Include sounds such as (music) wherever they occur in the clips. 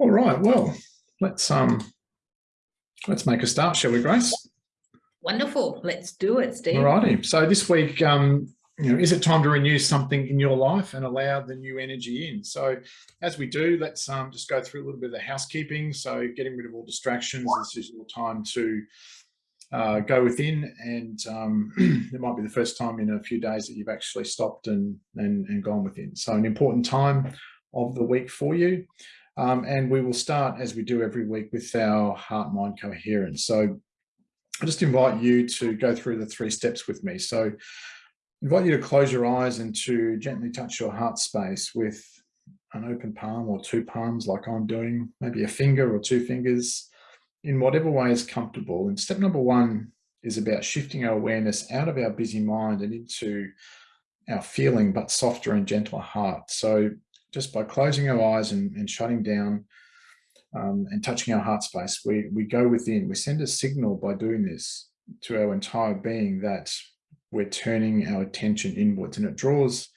All right, well, let's um let's make a start, shall we, Grace? Wonderful. Let's do it, Steve. All righty. So this week, um, you know, is it time to renew something in your life and allow the new energy in? So as we do, let's um, just go through a little bit of the housekeeping. So getting rid of all distractions. This is your time to uh, go within and um, (clears throat) it might be the first time in a few days that you've actually stopped and, and, and gone within. So an important time of the week for you. Um, and we will start, as we do every week, with our heart-mind coherence. So I just invite you to go through the three steps with me. So I invite you to close your eyes and to gently touch your heart space with an open palm or two palms like I'm doing, maybe a finger or two fingers, in whatever way is comfortable. And step number one is about shifting our awareness out of our busy mind and into our feeling, but softer and gentler heart. So just by closing our eyes and, and shutting down um, and touching our heart space, we, we go within, we send a signal by doing this to our entire being that we're turning our attention inwards and it draws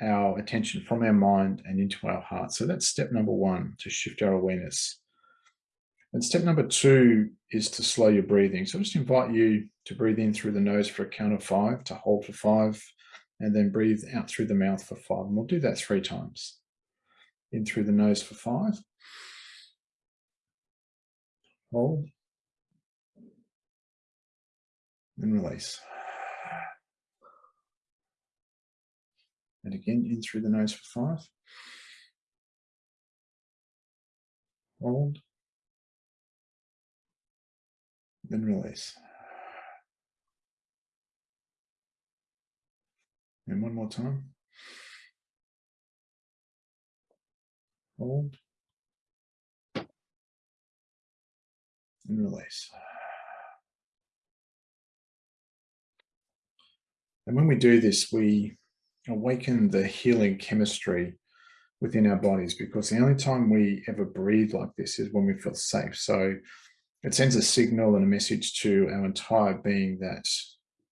our attention from our mind and into our heart. So that's step number one, to shift our awareness. And step number two is to slow your breathing. So I just invite you to breathe in through the nose for a count of five, to hold for five, and then breathe out through the mouth for five. And we'll do that three times in through the nose for five. Hold. And release. And again, in through the nose for five. Hold. Then release. And one more time. Hold, and release. And when we do this, we awaken the healing chemistry within our bodies because the only time we ever breathe like this is when we feel safe. So it sends a signal and a message to our entire being that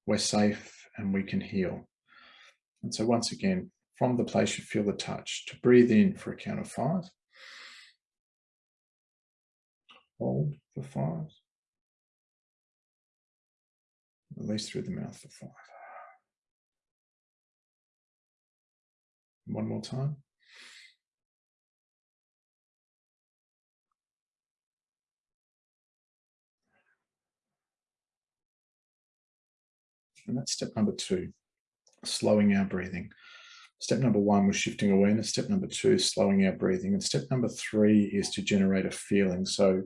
we're safe and we can heal. And so once again, from the place you feel the touch to breathe in for a count of five. Hold for five. Release through the mouth for five. One more time. And that's step number two, slowing our breathing. Step number one was shifting awareness. Step number two slowing our breathing. And step number three is to generate a feeling. So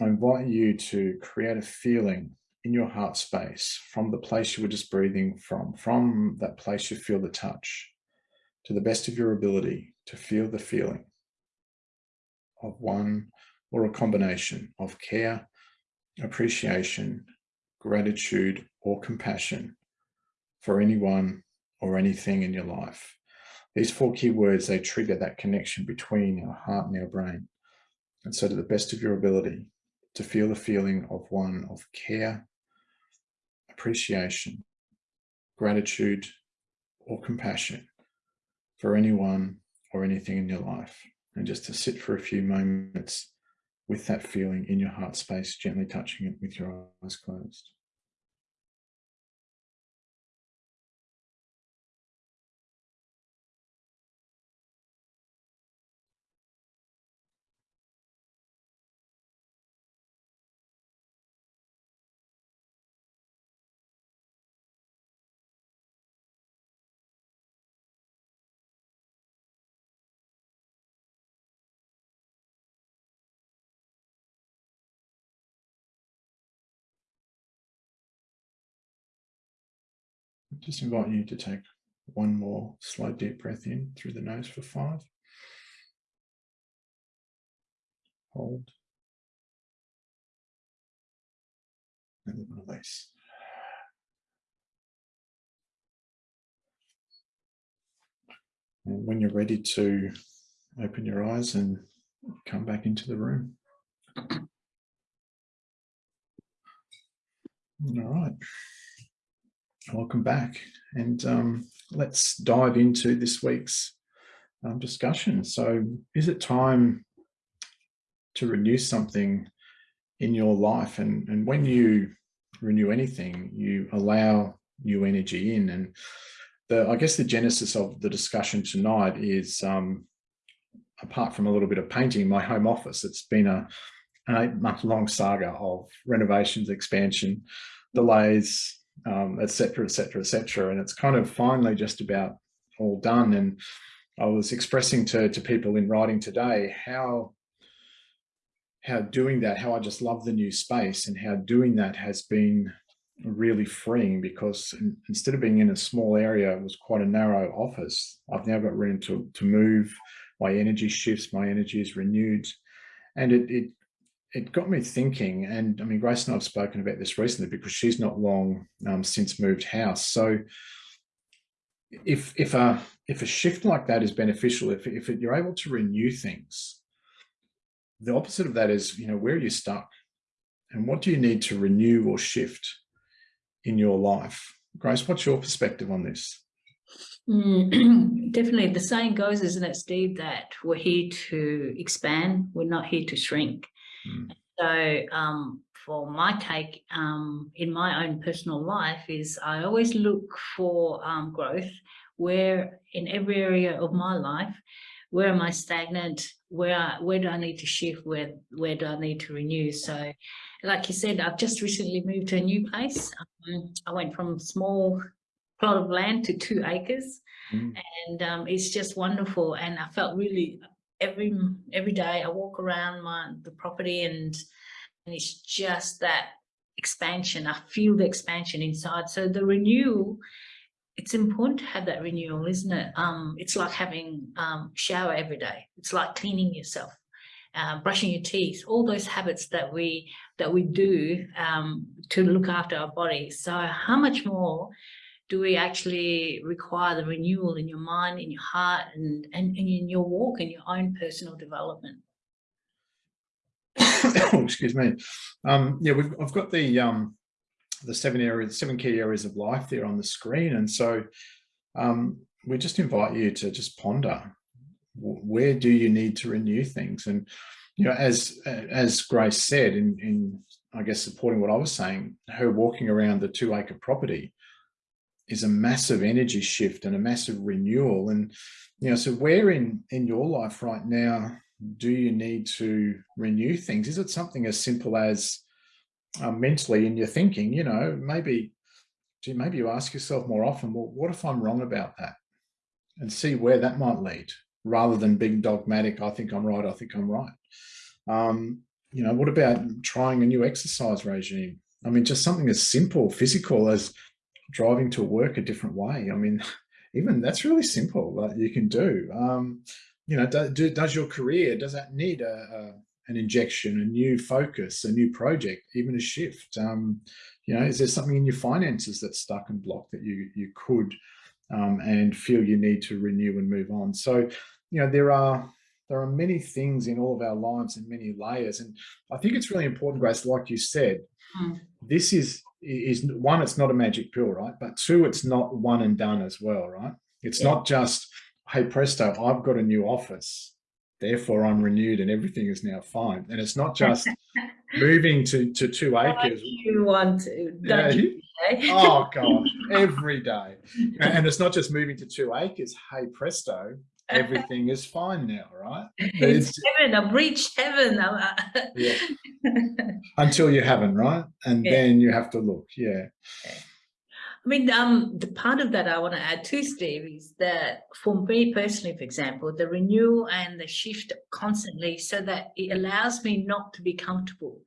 I invite you to create a feeling in your heart space from the place you were just breathing from, from that place you feel the touch, to the best of your ability to feel the feeling of one or a combination of care, appreciation, gratitude, or compassion for anyone or anything in your life. These four key words, they trigger that connection between our heart and our brain. And so to the best of your ability to feel the feeling of one of care, appreciation, gratitude, or compassion for anyone or anything in your life. And just to sit for a few moments with that feeling in your heart space, gently touching it with your eyes closed. Just invite you to take one more slow deep breath in through the nose for five. Hold. And then release. And when you're ready to open your eyes and come back into the room. All right. Welcome back. And um, let's dive into this week's um, discussion. So is it time to renew something in your life. And, and when you renew anything, you allow new energy in. And the, I guess the genesis of the discussion tonight is, um, apart from a little bit of painting, my home office, it's been a, an eight month long saga of renovations, expansion, delays, um, et cetera, et cetera, et cetera. And it's kind of finally just about all done. And I was expressing to, to people in writing today how how doing that, how I just love the new space and how doing that has been really freeing because instead of being in a small area, it was quite a narrow office. I've now got room to, to move, my energy shifts, my energy is renewed. And it, it, it got me thinking, and I mean, Grace and I've spoken about this recently because she's not long um, since moved house. So if, if, a, if a shift like that is beneficial, if, if it, you're able to renew things, the opposite of that is, you know, where are you stuck? And what do you need to renew or shift in your life? Grace, what's your perspective on this? Mm, (clears throat) definitely. The saying goes, isn't it, Steve, that we're here to expand, we're not here to shrink. Mm. So um, for my take um, in my own personal life is I always look for um, growth where in every area of my life, where am I stagnant? Where where do I need to shift? Where where do I need to renew? So, like you said, I've just recently moved to a new place. Um, I went from small plot of land to two acres, mm. and um, it's just wonderful. And I felt really every every day I walk around my the property and and it's just that expansion. I feel the expansion inside. So the renewal it's important to have that renewal, isn't it? Um, it's like having um, shower every day. It's like cleaning yourself, uh, brushing your teeth, all those habits that we that we do um, to look after our body. So how much more do we actually require the renewal in your mind, in your heart, and, and, and in your walk, in your own personal development? (coughs) excuse me. Um, yeah, we've, I've got the um, the seven areas, seven key areas of life there on the screen. And so um, we just invite you to just ponder, where do you need to renew things? And, you know, as, as Grace said, in, in, I guess, supporting what I was saying, her walking around the two acre property is a massive energy shift and a massive renewal. And, you know, so where in, in your life right now, do you need to renew things? Is it something as simple as, uh, mentally in your thinking, you know, maybe, maybe you ask yourself more often, well, what if I'm wrong about that? And see where that might lead rather than being dogmatic. I think I'm right. I think I'm right. Um, you know, what about trying a new exercise regime? I mean, just something as simple, physical as driving to work a different way. I mean, (laughs) even that's really simple that you can do. Um, you know, do, do, does your career, does that need a, an injection, a new focus, a new project, even a shift? Um, you know, is there something in your finances that's stuck and blocked that you you could um, and feel you need to renew and move on? So, you know, there are there are many things in all of our lives and many layers, and I think it's really important, Grace, like you said, mm. this is is one, it's not a magic pill, right? But two, it's not one and done as well, right? It's yeah. not just, hey presto, I've got a new office therefore I'm renewed and everything is now fine. And it's not just (laughs) moving to, to two acres. You want to, yeah. you, (laughs) oh God, (laughs) every day. And it's not just moving to two acres. Hey, presto, everything is fine now, right? (laughs) It's, it's heaven, I've reached heaven. yeah. (laughs) Until you haven't, right? And yeah. then you have to look, yeah. yeah. I mean, um, the part of that I want to add too, Steve, is that for me personally, for example, the renewal and the shift constantly so that it allows me not to be comfortable.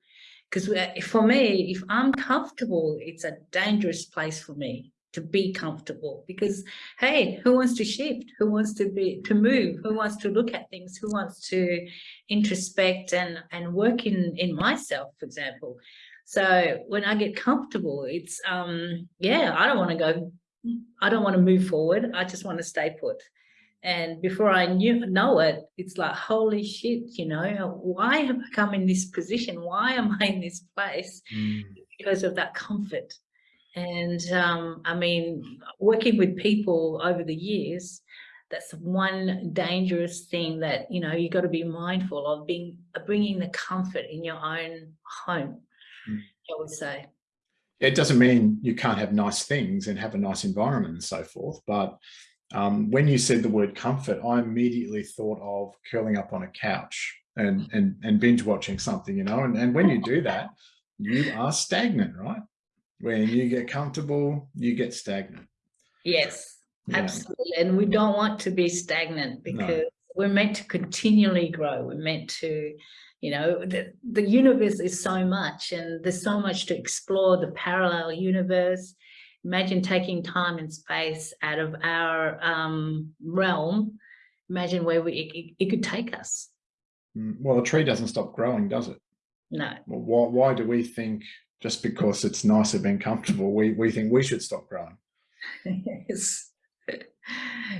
Because for me, if I'm comfortable, it's a dangerous place for me to be comfortable because hey who wants to shift who wants to be to move who wants to look at things who wants to introspect and and work in in myself for example so when I get comfortable, it's, um, yeah, I don't want to go, I don't want to move forward. I just want to stay put. And before I knew, know it, it's like, holy shit, you know, why have I come in this position? Why am I in this place? Mm. Because of that comfort. And um, I mean, working with people over the years, that's one dangerous thing that you know you got to be mindful of being bringing the comfort in your own home Mm. I would say It doesn't mean you can't have nice things and have a nice environment and so forth. But um, when you said the word comfort, I immediately thought of curling up on a couch and, and, and binge watching something, you know, and, and when you do that, you are stagnant, right? When you get comfortable, you get stagnant. yes Yeah. absolutely and we don't want to be stagnant because we're meant to continually grow we're meant to you know the, the universe is so much and there's so much to explore the parallel universe imagine taking time and space out of our um realm imagine where we it, it- it could take us Mm, Well, a tree doesn't stop growing, does it? no Well, why, why do we think just because it's nicer being comfortable, we, we think we should stop growing? (laughs) yes.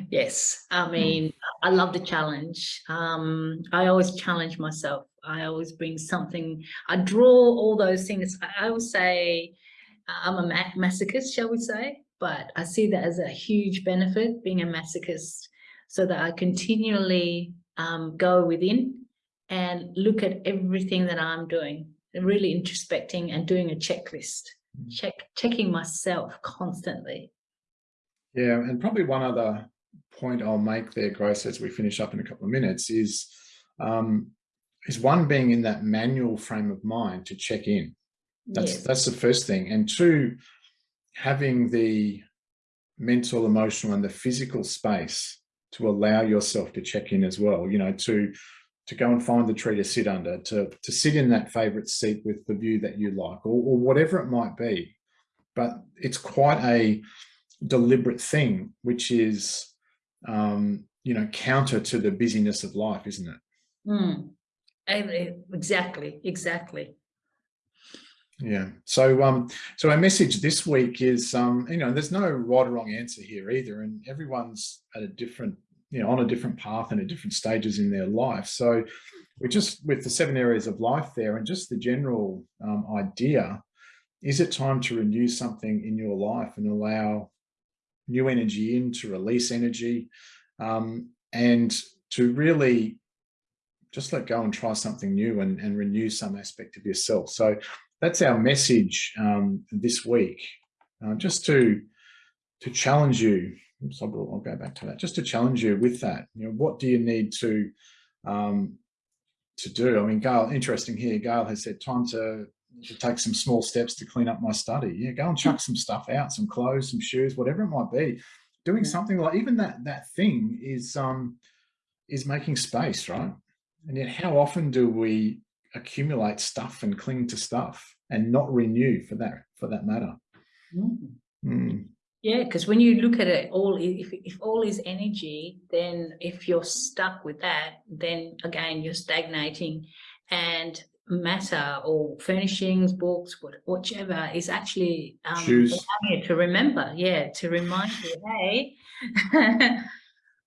Yes. I mean i love the challenge. Um i always challenge myself. I always bring something. I draw all those things. I, I would say i'm a ma- masochist shall we say? But i see that as a huge benefit being a masochist so that i continually um, go within and look at everything that i'm doing really introspecting and doing a checklist Mm. check checking myself constantly Yeah, and probably one other point I'll make there, Grace, as we finish up in a couple of minutes is, um, is one being in that manual frame of mind to check in. That's Yes. that's the first thing, and two, having the mental, emotional, and the physical space to allow yourself to check in as well. You know, to to go and find the tree to sit under, to to sit in that favorite seat with the view that you like, or, or whatever it might be. But it's quite a deliberate thing, which is, um, you know, counter to the busyness of life, isn't it? Mm. Exactly, exactly. Yeah. So, um, so our message this week is, um, you know, there's no right or wrong answer here either, and everyone's at a different, you know, on a different path and at different stages in their life. So, we just with the seven areas of life there, and just the general um, idea, is it time to renew something in your life and allow new energy in to release energy, um, and to really just let go and try something new and, and renew some aspect of yourself. So that's our message um, this week, uh, just to to challenge you. I'll, go- I'll go back to that. Just to challenge you with that. You know, what do you need to um, to do? I mean, Gail, interesting here. Gail has said time to to take some small steps to clean up my study. Yeah, go and chuck (laughs) some stuff out, some clothes, some shoes, whatever it might be. Doing Yeah. something like even that that thing is um is making space, right? And yet, how often do we accumulate stuff and cling to stuff and not renew for that for that matter? Mm. Mm, Yeah, because when you look at it, all if if all is energy, then if you're stuck with that, then again you're stagnating, and matter or furnishings, books, whichever is actually um, to remember. Yeah, to remind you, hey, (laughs)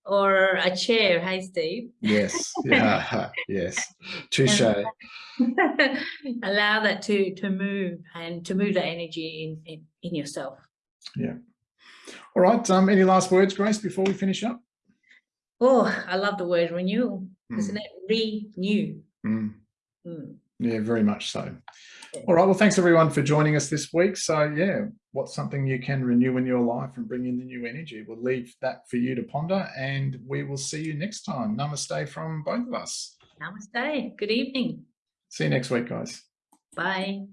or a chair, hey, Steve. yes, (laughs) (laughs) yeah, yes, touche. allow that to to move and to move that energy in in, in yourself All right. Um, any last words, Grace, before we finish up? oh i love the word renewal Mm, isn't it renew mm, Mm. yeah, very much so. Yeah. All right. Well, thanks everyone for joining us this week. So, yeah, what's something you can renew in your life and bring in the new energy? We'll leave that for you to ponder, and we will see you next time. Namaste from both of us. namaste good evening See you next week, guys. bye